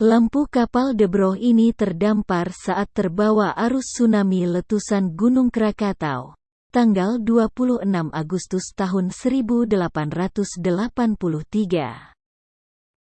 Lampu kapal Debroh ini terdampar saat terbawa arus tsunami letusan Gunung Krakatau, tanggal 26 Agustus tahun 1883.